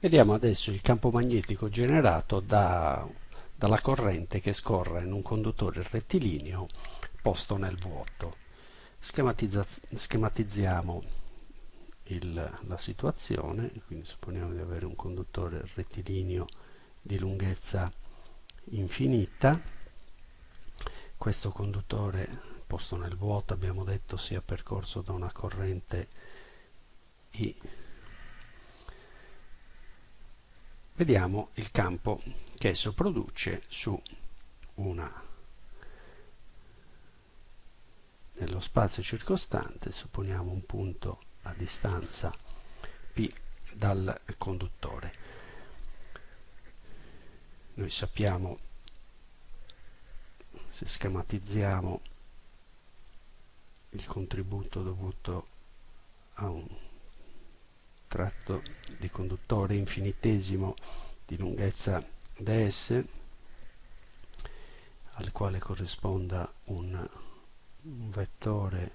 Vediamo adesso il campo magnetico generato da, dalla corrente che scorre in un conduttore rettilineo posto nel vuoto. schematizziamo il, la situazione, quindi supponiamo di avere un conduttore rettilineo di lunghezza infinita. Questo conduttore posto nel vuoto abbiamo detto sia percorso da una corrente I vediamo il campo che esso produce su una nello spazio circostante supponiamo un punto a distanza p dal conduttore. Noi sappiamo se schematizziamo il contributo dovuto a un tratto di conduttore infinitesimo di lunghezza ds al quale corrisponda un, vettore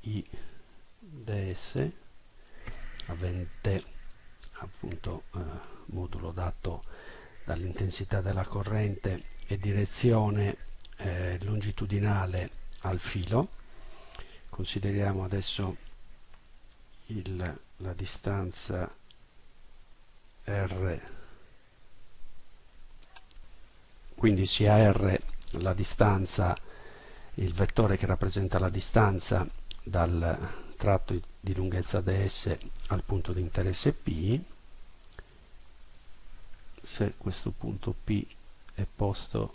i ds avente appunto eh, modulo dato dall'intensità della corrente e direzione eh, longitudinale al filo. Consideriamo adesso il, la distanza r. Quindi sia r la distanza il vettore che rappresenta la distanza dal tratto di lunghezza ds al punto di interesse p. Se questo punto p è posto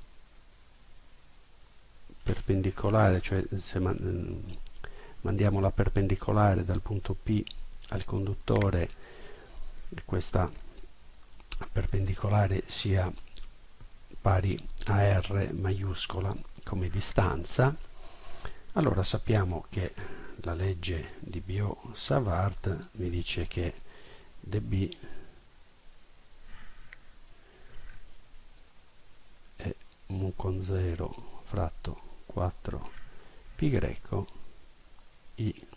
perpendicolare cioè se mandiamo la perpendicolare dal punto P al conduttore questa perpendicolare sia pari a R maiuscola come distanza. Allora sappiamo che la legge di Biot-Savart mi dice che dB è mu con 0 fratto 4 pi greco i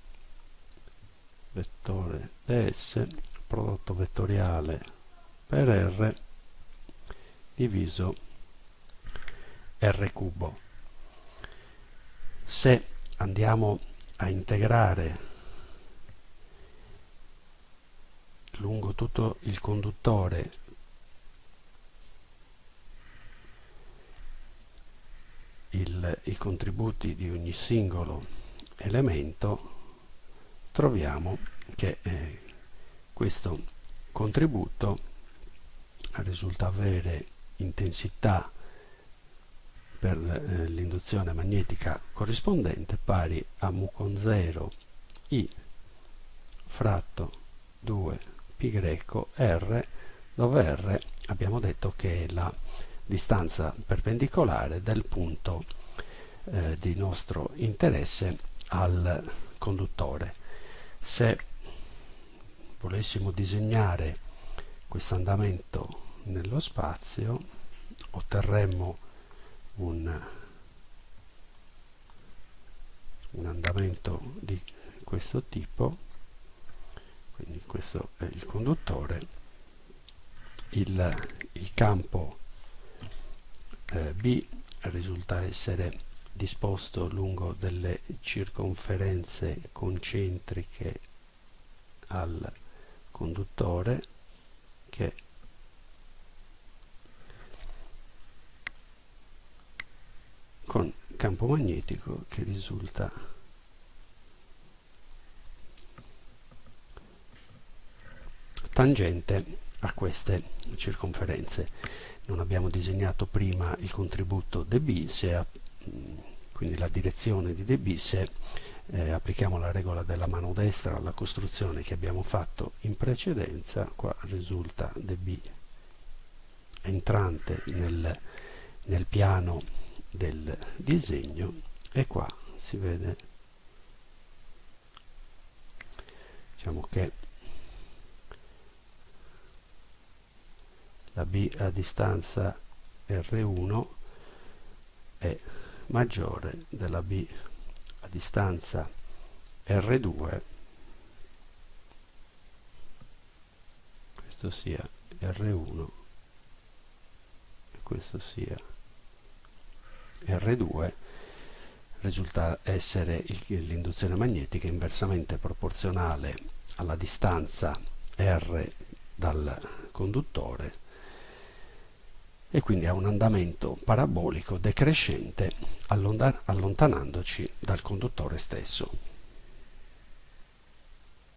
vettore ds prodotto vettoriale per r diviso r cubo. Se andiamo a integrare lungo tutto il conduttore il, i contributi di ogni singolo elemento troviamo che eh, questo contributo risulta avere intensità per eh, l'induzione magnetica corrispondente pari a mu con 0 i fratto 2 pi greco r dove r abbiamo detto che è la distanza perpendicolare del punto eh, di nostro interesse al conduttore. Se volessimo disegnare questo andamento nello spazio otterremmo un, un andamento di questo tipo quindi questo è il conduttore il, il campo eh, B risulta essere disposto lungo delle circonferenze concentriche al conduttore che con campo magnetico che risulta tangente a queste circonferenze. Non abbiamo disegnato prima il contributo dB se quindi la direzione di dB se eh, applichiamo la regola della mano destra alla costruzione che abbiamo fatto in precedenza. Qua risulta dB entrante nel, nel piano del disegno e qua si vede diciamo che la B a distanza R1 è maggiore della B a distanza R2 questo sia R1 e questo sia R2 risulta essere l'induzione magnetica inversamente proporzionale alla distanza R dal conduttore e quindi ha un andamento parabolico decrescente allontanandoci dal conduttore stesso.